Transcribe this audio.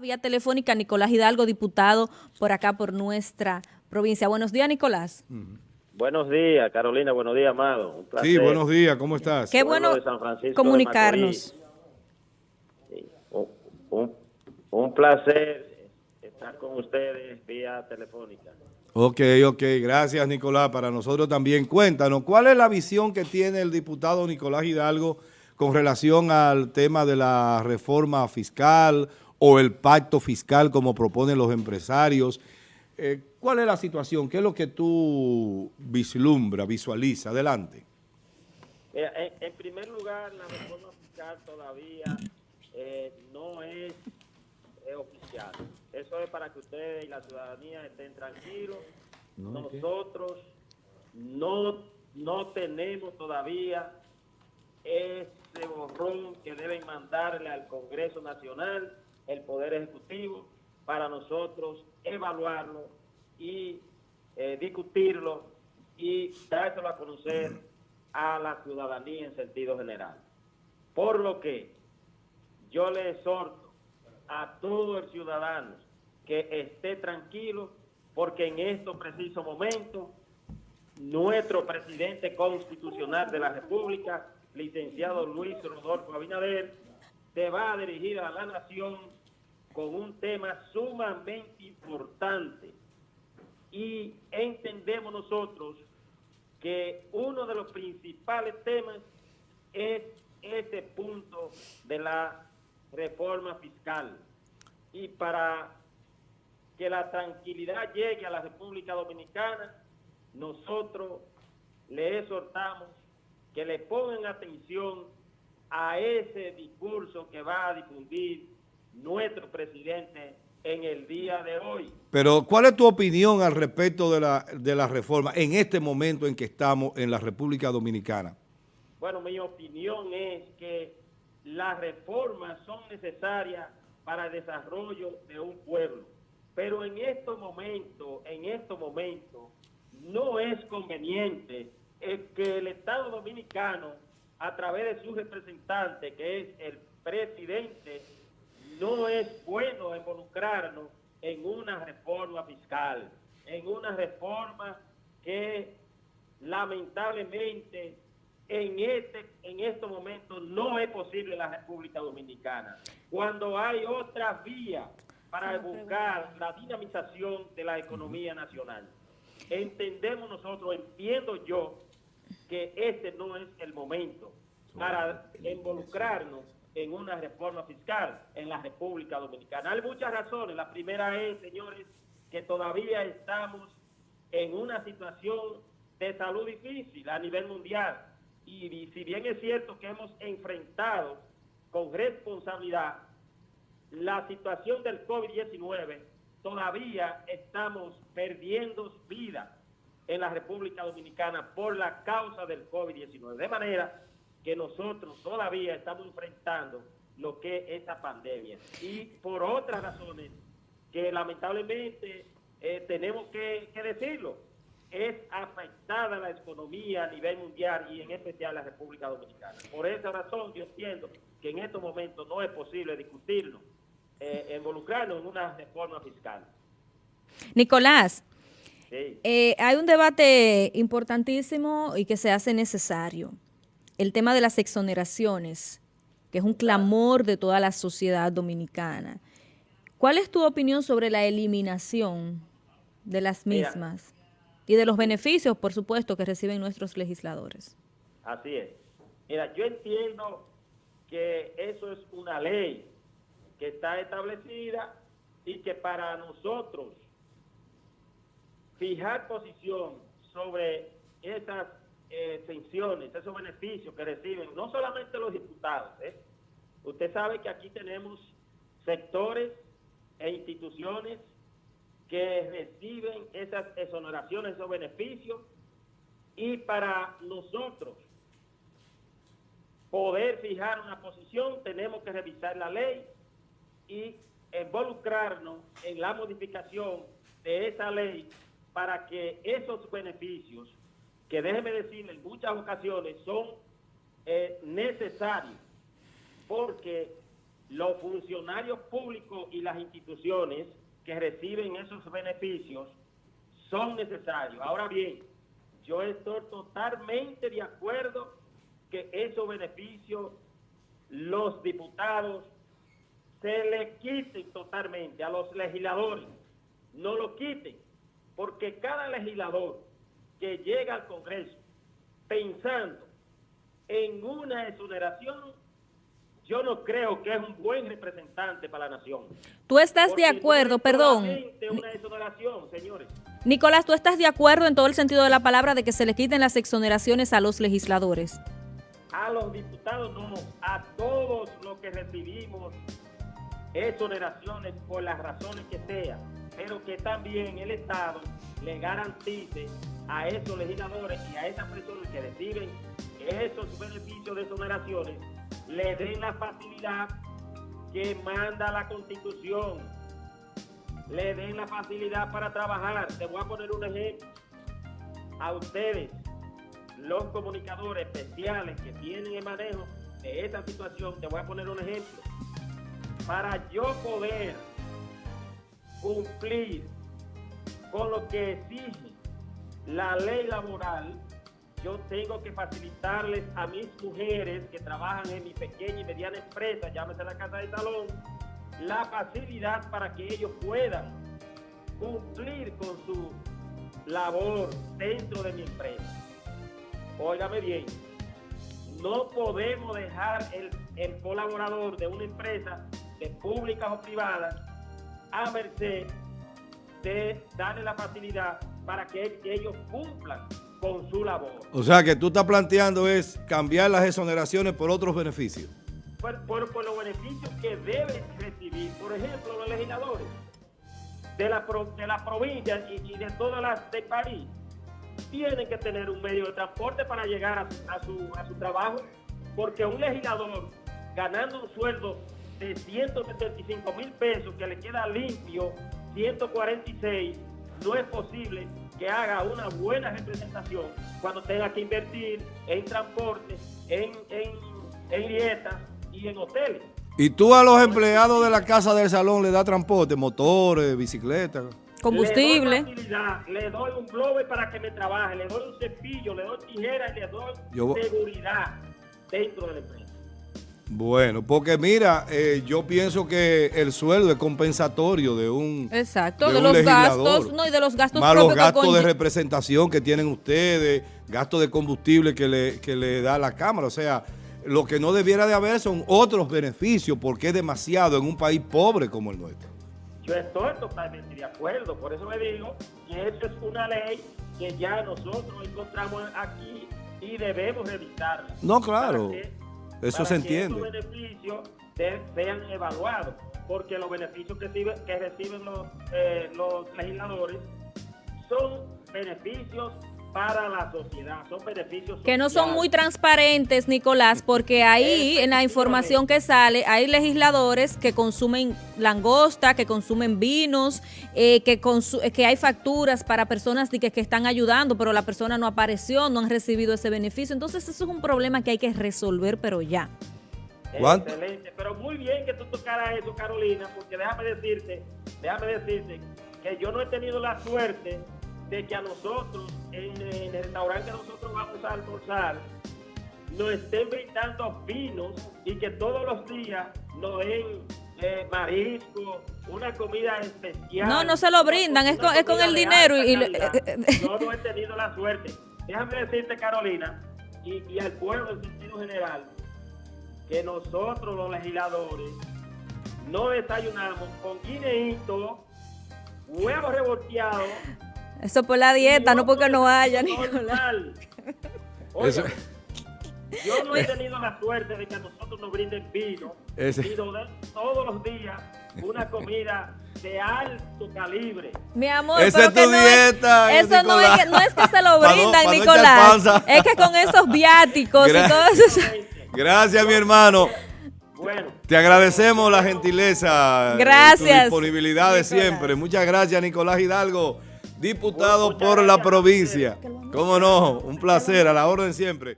Vía telefónica, Nicolás Hidalgo, diputado por acá, por nuestra provincia. Buenos días, Nicolás. Buenos días, Carolina. Buenos días, Amado. Un placer. Sí, buenos días. ¿Cómo estás? Qué bueno comunicarnos. Un, un, placer estar con ustedes vía telefónica. Ok, ok. Gracias, Nicolás. Para nosotros también. Cuéntanos, ¿cuál es la visión que tiene el diputado Nicolás Hidalgo con relación al tema de la reforma fiscal o el pacto fiscal como proponen los empresarios. Eh, ¿Cuál es la situación? ¿Qué es lo que tú vislumbras, visualizas? Adelante. en, primer lugar, la reforma fiscal todavía eh, no es, oficial. Eso es para que ustedes y la ciudadanía estén tranquilos. Nosotros no, no tenemos todavía ese borrón que deben mandarle al Congreso Nacional el Poder Ejecutivo para nosotros evaluarlo y eh, discutirlo y dárselo a conocer a la ciudadanía en sentido general. Por lo que yo le exhorto a todo el ciudadano que esté tranquilo porque en estos precisos momentos nuestro presidente constitucional de la República, licenciado Luis Rodolfo Abinader, se va a dirigir a la nación con un tema sumamente importante. Y entendemos nosotros que uno de los principales temas es este punto de la reforma fiscal. Y para que la tranquilidad llegue a la República Dominicana nosotros le exhortamos que le pongan atención a ese discurso que va a difundir nuestro presidente en el día de hoy. Pero, ¿cuál es tu opinión al respecto de la, de la reforma en este momento en que estamos en la República Dominicana? Bueno, mi opinión es que las reformas son necesarias para el desarrollo de un pueblo. Pero en estos momentos, en estos momentos, no es conveniente que el Estado Dominicano, a través de su representante, que es el presidente es bueno involucrarnos en una reforma fiscal, en una reforma que lamentablemente en este en estos momentos no es posible en la República Dominicana. Cuando hay otra vía para buscar la dinamización de la economía nacional. Entendemos nosotros, entiendo yo, que este no es el momento para involucrarnos en una reforma fiscal en la República Dominicana. Hay muchas razones. La primera es, señores, que todavía estamos en una situación de salud difícil a nivel mundial. Y, si bien es cierto que hemos enfrentado con responsabilidad la situación del COVID-19, todavía estamos perdiendo vidas en la República Dominicana por la causa del COVID-19. De manera que nosotros todavía estamos enfrentando lo que es esa pandemia. Y por otras razones que lamentablemente eh, tenemos que, decirlo, es afectada la economía a nivel mundial y en especial la República Dominicana. Por esa razón yo entiendo que en estos momentos no es posible discutirlo, eh, involucrarnos en una reforma fiscal. Nicolás, eh, hay un debate importantísimo y que se hace necesario el tema de las exoneraciones, que es un clamor de toda la sociedad dominicana. ¿Cuál es tu opinión sobre la eliminación de las mismas y de los beneficios, por supuesto, que reciben nuestros legisladores? Así es. Mira, yo entiendo que eso es una ley que está establecida y que para nosotros fijar posición sobre esas eh, esos beneficios que reciben, no solamente los diputados. ¿eh? Usted sabe que aquí tenemos sectores e instituciones que reciben esas exoneraciones, esos beneficios, y para nosotros poder fijar una posición tenemos que revisar la ley y involucrarnos en la modificación de esa ley para que esos beneficios que déjeme decirle, en muchas ocasiones son eh, necesarios porque los funcionarios públicos y las instituciones que reciben esos beneficios son necesarios. Ahora bien, yo estoy totalmente de acuerdo que esos beneficios los diputados se le quiten totalmente a los legisladores, no lo quiten, porque cada legislador que llega al Congreso pensando en una exoneración, yo no creo que es un buen representante para la nación. Tú estás de acuerdo, perdón. Una exoneración, señores. Nicolás, ¿tú estás de acuerdo en todo el sentido de la palabra de que se le quiten las exoneraciones a los legisladores? A los diputados no, a todos los que recibimos exoneraciones por las razones que sean, pero que también el Estado le garantice a esos legisladores y a esas personas que reciben esos beneficios de exoneraciones, le den la facilidad que manda la Constitución, le den la facilidad para trabajar. Te voy a poner un ejemplo. A ustedes, los comunicadores especiales que tienen el manejo de esta situación, te voy a poner un ejemplo para yo poder cumplir con lo que exige la ley laboral, yo tengo que facilitarles a mis mujeres que trabajan en mi pequeña y mediana empresa, llámese la casa de salón, la facilidad para que ellos puedan cumplir con su labor dentro de mi empresa. Óigame bien, no podemos dejar el, el colaborador de una empresa de públicas o privadas a merced de darle la facilidad para que ellos cumplan con su labor. O sea, que tú estás planteando es cambiar las exoneraciones por otros beneficios. Por, por, los beneficios que deben recibir, por ejemplo, los legisladores de la, de la provincia y, de todas las del país, tienen que tener un medio de transporte para llegar a, su, a su trabajo, porque un legislador ganando un sueldo de 175 mil pesos que le queda limpio 146, no es posible que haga una buena representación cuando tenga que invertir en transporte, en, en, en dietas y en hoteles. ¿Y tú a los empleados de la casa del salón le das transporte, motores, bicicletas? Combustible. Le doy, un blower para que me trabaje, le doy un cepillo, le doy tijeras y le doy seguridad dentro de la empresa. Bueno, porque mira, eh, yo pienso que el sueldo es compensatorio de un Exacto, de, los gastos, no, y de los gastos más los gastos de representación que tienen ustedes, gastos de combustible que le, que le da la Cámara, o sea, lo que no debiera de haber son otros beneficios porque es demasiado en un país pobre como el nuestro. Yo estoy totalmente de acuerdo, por eso me digo que esto es una ley que ya nosotros encontramos aquí y debemos evitarla. No, claro. Eso se entiende. Que estos beneficios sean evaluados, porque los beneficios que, que reciben los, eh, los legisladores son beneficios para la sociedad, son beneficios Que no son muy transparentes, Nicolás, porque ahí en la información que sale hay legisladores que consumen langosta, que consumen vinos, eh, que, que hay facturas para personas que, que están ayudando, pero la persona no apareció, no han recibido ese beneficio. Entonces eso es un problema que hay que resolver, pero ya. Excelente, pero muy bien que tú tocaras eso, Carolina, porque déjame decirte, déjame decirte que yo no he tenido la suerte de que a nosotros, en, el restaurante que nosotros vamos a almorzar, nos estén brindando vinos y que todos los días nos den eh, marisco, una comida especial. No, no se lo brindan, es con, es con el dinero. y, Yo no he tenido la suerte. Déjame decirte, Carolina, y, y al pueblo en sentido general, que nosotros los legisladores no desayunamos con guineíto, huevos revolteados, eso por la dieta, no porque no haya, Nicolás. yo no he tenido la suerte de que a nosotros nos brinden vino y nos den todos los días una comida de alto calibre. Mi amor, Esa es tu dieta, es, eso no es, no es, que se lo brindan, Nicolás. es que con esos viáticos y todo eso. Gracias, mi hermano. Bueno. Te agradecemos la gentileza. Gracias. Tu disponibilidad de siempre. Muchas gracias, Nicolás Hidalgo diputado por la provincia. ¿Cómo no? Un placer, a la orden siempre.